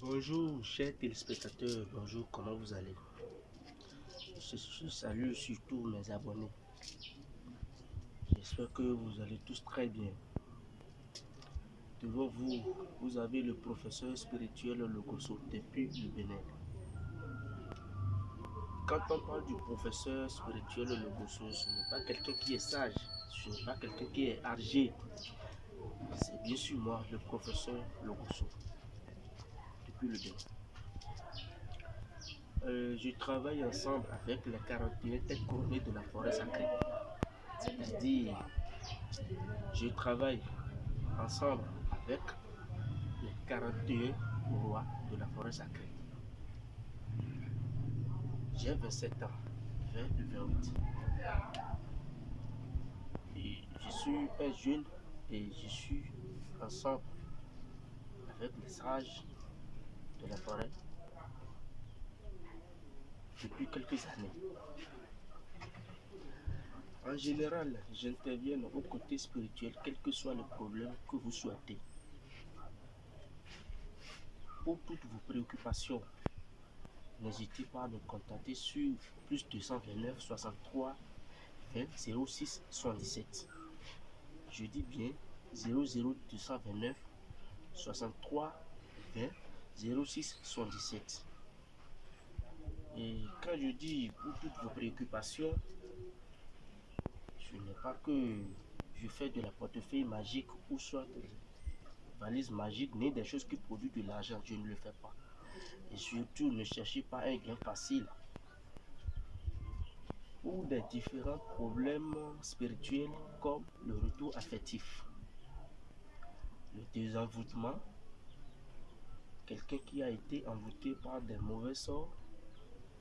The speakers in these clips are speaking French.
Bonjour chers téléspectateurs, bonjour, comment vous allez? Je, salue surtout mes abonnés. J'espère que vous allez tous très bien. Devant vous, vous avez le professeur spirituel Logoso depuis le Bénin. Quand on parle du professeur spirituel Logoso, ce n'est pas quelqu'un qui est sage, ce n'est pas quelqu'un qui est âgé. C'est bien sûr moi, le professeur Logoso, le. Euh, je travaille ensemble avec les 41 têtes couronnées de la forêt sacrée. C'est-à-dire, je travaille ensemble avec les 41 rois de la forêt sacrée. J'ai 27 ans, 20 et 28. Et je suis un jeune et je suis ensemble avec les sages depuis quelques années. En général, j'interviens au côté spirituel, quel que soit le problème que vous souhaitez. Pour toutes vos préoccupations, n'hésitez pas à me contacter sur plus 229 63 20 06 77. Je dis bien 00229 63 20 06 77. Et quand je dis pour toutes vos préoccupations, ce n'est pas que je fais de la portefeuille magique ou soit des valises magiques, ni des choses qui produisent de l'argent. Je ne le fais pas. Et surtout, ne cherchez pas un gain facile. Ou des différents problèmes spirituels comme le retour affectif, le désenvoûtement, quelqu'un qui a été envoûté par des mauvais sorts,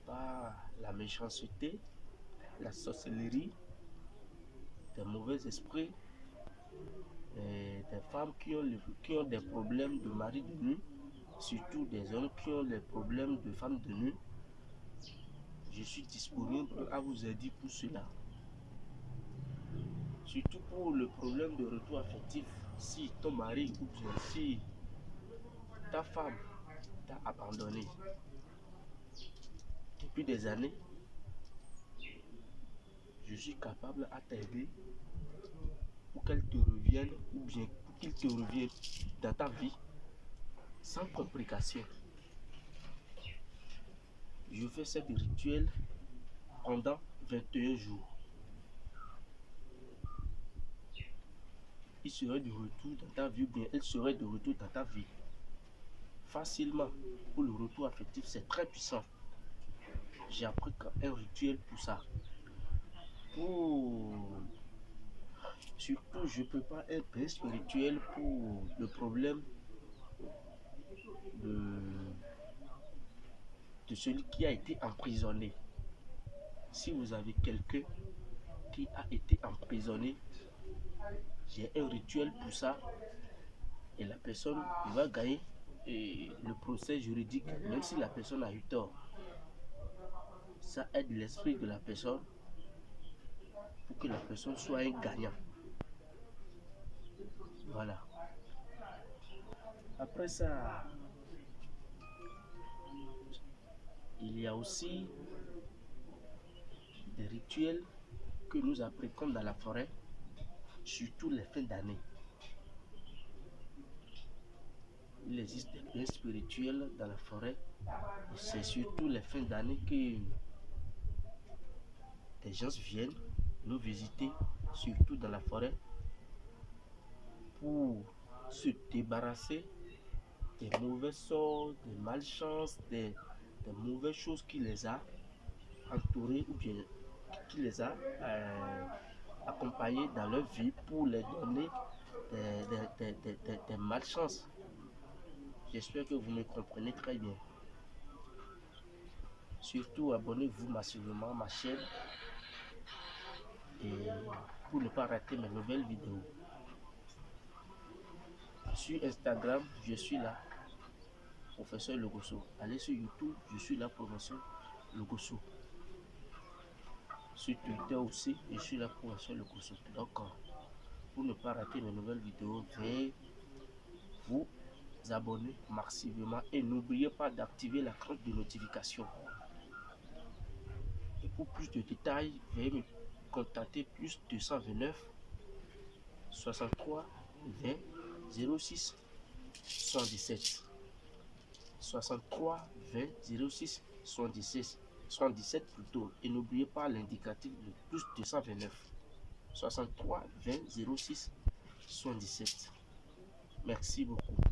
par la méchanceté, la sorcellerie, des mauvais esprits, des femmes qui ont, qui ont des problèmes de mari de nuit, surtout des hommes qui ont des problèmes de femmes de nuit. Je suis disponible à vous aider pour cela. Surtout pour le problème de retour affectif, si ton mari ou bien si ta femme abandonné, depuis des années, je suis capable à t'aider pour qu'elle te revienne ou bien qu'il te revienne dans ta vie sans complication. Je fais cette rituel pendant 21 jours. Il serait de retour dans ta vie ou bien elle serait de retour dans ta vie. Facilement, pour le retour affectif, c'est très puissant j'ai appris un rituel pour ça. Pour... Surtout, je peux pas être spirituel pour le problème de... de celui qui a été emprisonné. Si vous avez quelqu'un qui a été emprisonné, j'ai un rituel pour ça. Et la personne va gagner et le procès juridique, même si la personne a eu tort ça aide l'esprit de la personne pour que la personne soit un gagnant. Voilà. Après ça, il y a aussi des rituels que nous apprenons dans la forêt, surtout les fins d'année. Il existe des biens spirituels dans la forêt. C'est surtout les fins d'année que les gens viennent nous visiter, surtout dans la forêt, pour se débarrasser des mauvais sorts, des malchances, des, mauvaises choses qui les a entourés ou bien qui les a euh, accompagnés dans leur vie pour les donner des, des malchances. J'espère que vous me comprenez très bien. Surtout, abonnez-vous massivement à ma chaîne et pour ne pas rater mes nouvelles vidéos. Sur Instagram, je suis là, professeur Logoso. Allez sur YouTube, je suis là, professeur Logoso. Sur Twitter aussi, je suis là, professeur Logoso. Donc, pour ne pas rater mes nouvelles vidéos, veuillez vous abonner massivement et n'oubliez pas d'activer la cloche de notification. Pour plus de détails, veuillez me contacter plus 229 63 20 06 77 63 20 06 77 77 plutôt. Et n'oubliez pas l'indicatif de plus 229 63 20 06 77 merci beaucoup